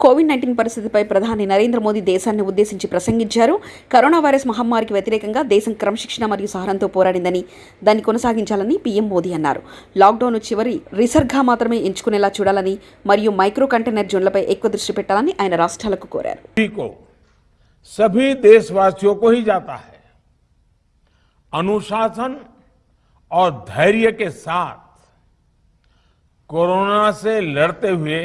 Covid nineteen పరిస్థితిపై ప్రధాని నరేంద్ర మోదీ దేశాన్ని ఉద్దేశించి ప్రసంగించారు కరోనా వైరస్ మహమ్మారికి వ్యతిరేకంగా దేశం క్రమశిక్షణ మరియు సహనంతో పోరాడిందని దాన్ని కొనసాగించాలని పీఎం మోదీ అన్నారు లాక్డౌన్ చివరి రిసర్గా మాత్రమే ఎంచుకునేలా చూడాలని మరియు మైక్రో కంటైనర్ జోన్లపై ఎక్కువ దృష్టి పెట్టాలని ఆయన రాష్ట్రాలకు కోరారు सभी को सभी देशवासियों को ही जाता है अनुशासन और धैर्य के साथ कोरोना से लड़ते हुए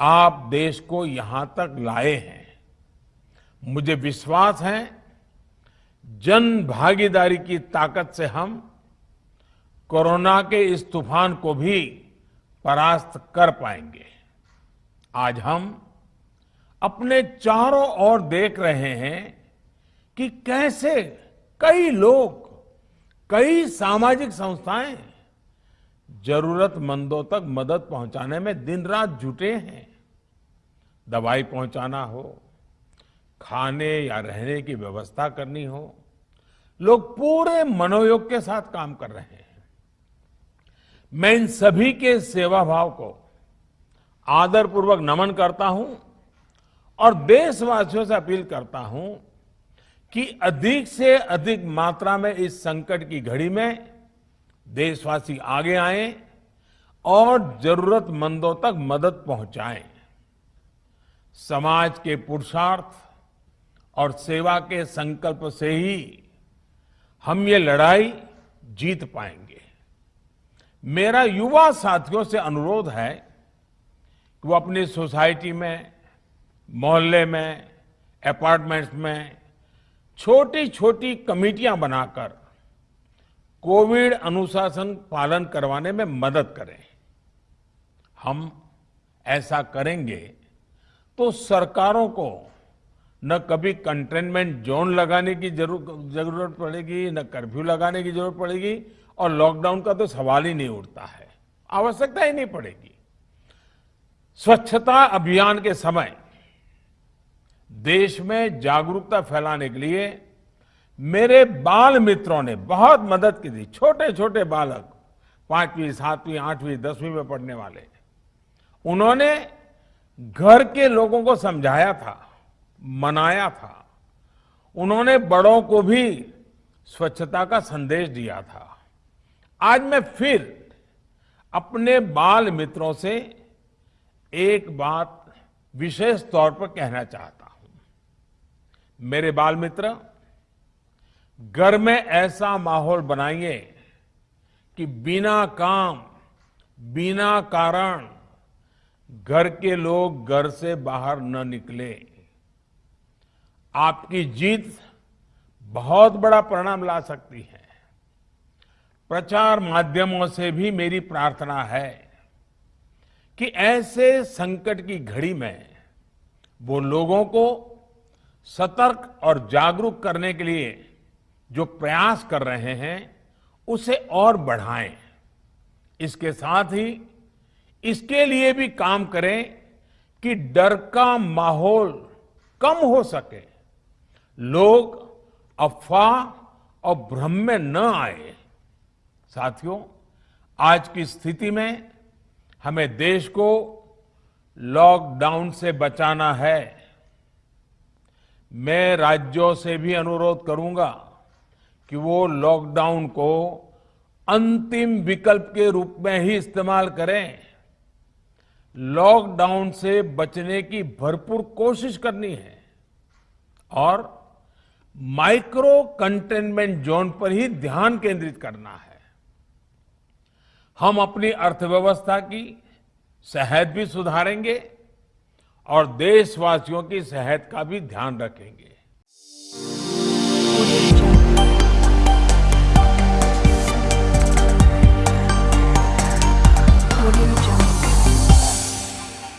आप देश को यहाँ तक लाए हैं। मुझे विश्वास है, जन भागीदारी की ताकत से हम कोरोना के इस तूफ़ान को भी परास्त कर पाएँगे। आज हम अपने चारों ओर देख रहे हैं कि कैसे कई लोग, कई सामाजिक संस्थाएँ जरूरतमंदों तक मदद पहुँचाने में दिन रात जुटे हैं। दवाई पहुंचाना हो, खाने या रहने की व्यवस्था करनी हो, लोग पूरे मनोयोग के साथ काम कर रहे हैं। मैं इन सभी के सेवा भाव को आदरपूर्वक नमन करता हूँ और देशवासियों से अपील करता हूँ कि अधिक से अधिक मात्रा में इस संकट की घड़ी में देशवासी आगे आए और जरूरतमंदों तक मदद पहुंचाएँ। समाज के पुरुषार्थ और सेवा के संकल्प से ही हम ये लड़ाई जीत पाएँगे। मेरा युवा साथियों से अनुरोध है कि वो अपनी सोसाइटी में, मोहल्ले में, अपार्टमेंट्स में छोटी छोटी कमेटियाँ बनाकर कोविड अनुशासन पालन करवाने में मदद करें। हम ऐसा करेंगे तो सरकारों को न कभी कंटेनमेंट जोन लगाने की ज़रूरत पड़ेगी, न कर्फ्यू लगाने की ज़रूरत पड़ेगी, और लॉकडाउन का तो सवाल ही नहीं उठता है। आवश्यकता ही नहीं पड़ेगी। स्वच्छता अभियान के समय देश में जागरूकता फैलाने के लिए मेरे बाल मित्रों ने बहुत मदद की थी। छोटे छोटे बालक, पांचवी, सातवीं, आठवीं, दसवीं में पढ़ने वाले, उन्होंने घर के लोगों को समझाया था, मनाया था। उन्होंने बड़ों को भी स्वच्छता का संदेश दिया था। आज मैं फिर अपने बाल मित्रों से एक बात विशेष तौर पर कहना चाहता हूँ। मेरे बाल मित्र, घर में ऐसा माहौल बनाइए कि बिना काम, बिना कारण घर के लोग घर से बाहर न निकले। आपकी जीत बहुत बड़ा परिणाम ला सकती है। प्रचार माध्यमों से भी मेरी प्रार्थना है कि ऐसे संकट की घड़ी में वो लोगों को सतर्क और जागरूक करने के लिए जो प्रयास कर रहे हैं, उसे और बढ़ाएँ। इसके साथ ही इसके लिए भी काम करें कि डर का माहौल कम हो सके। लोग अफवाह और भ्रम में न आए। साथियों, आज की स्थिति में हमें देश को लॉकडाउन से बचाना है। मैं राज्यों से भी अनुरोध करूँगा कि वो लॉकडाउन को अंतिम विकल्प के रूप में ही इस्तेमाल करें। लॉकडाउन से बचने की भरपूर कोशिश करनी है और माइक्रो कंटेनमेंट जोन पर ही ध्यान केंद्रित करना है। हम अपनी अर्थव्यवस्था की सेहत भी सुधारेंगे और देशवासियों की सेहत का भी ध्यान रखेंगे।